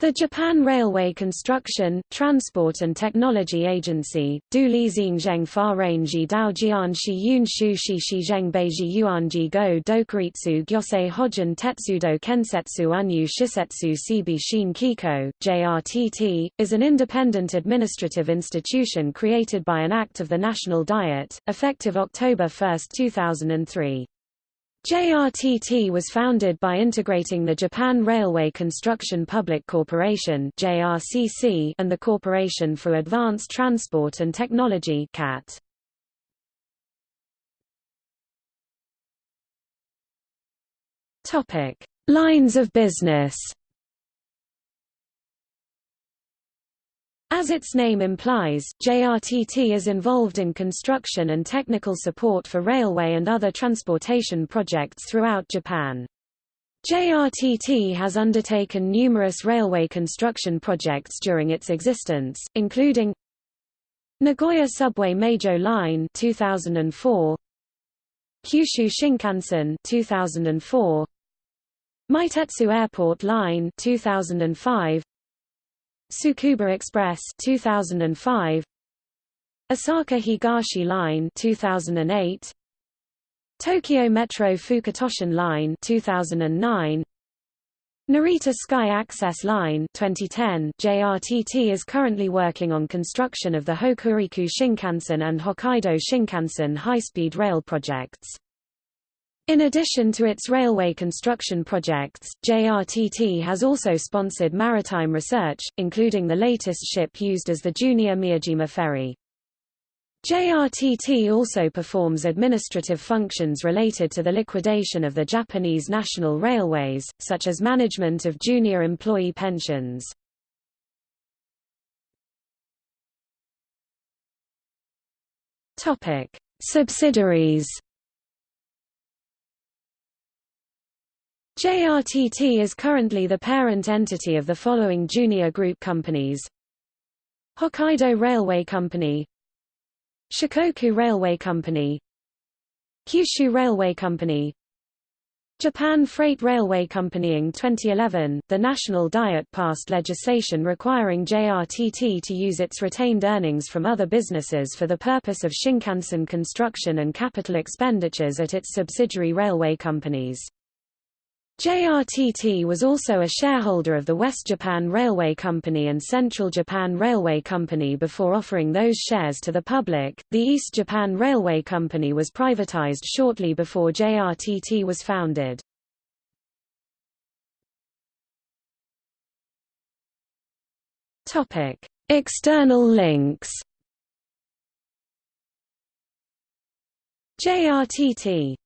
The Japan Railway Construction, Transport and Technology Agency, Du Li Xingzheng Fa Rangi Dao Jianxi Yun Shu Shi Shi Zheng Beiji Yuanji Go Dokuritsu Gyosei Hojin Tetsudo Kensetsu Unyu Shisetsu Seibi Shien Kiko, JRTT, is an independent administrative institution created by an act of the National Diet, effective October 1, 2003. JRTT was founded by integrating the Japan Railway Construction Public Corporation (JRCC) and the Corporation for Advanced Transport and Technology (CAT). Topic: Lines of business. As its name implies, JRTT is involved in construction and technical support for railway and other transportation projects throughout Japan. JRTT has undertaken numerous railway construction projects during its existence, including Nagoya Subway Meijo Line 2004, Kyushu Shinkansen 2004, Meitetsu Airport Line 2005, Tsukuba Express 2005 Osaka Higashi Line 2008 Tokyo Metro Fukutoshin Line 2009 Narita Sky Access Line 2010 JRTT is currently working on construction of the Hokuriku Shinkansen and Hokkaido Shinkansen high-speed rail projects. In addition to its railway construction projects, JRTT has also sponsored maritime research, including the latest ship used as the JR Miyajima ferry. JRTT also performs administrative functions related to the liquidation of the Japanese national railways, such as management of JR employee pensions. Subsidiaries JRTT is currently the parent entity of the following JR group companies Hokkaido Railway Company Shikoku Railway Company Kyushu Railway Company Japan Freight Railway Company in 2011, the National Diet passed legislation requiring JRTT to use its retained earnings from other businesses for the purpose of Shinkansen construction and capital expenditures at its subsidiary railway companies. JRTT was also a shareholder of the West Japan Railway Company and Central Japan Railway Company before offering those shares to the public. The East Japan Railway Company was privatized shortly before JRTT was founded. Topic: External links. JRTT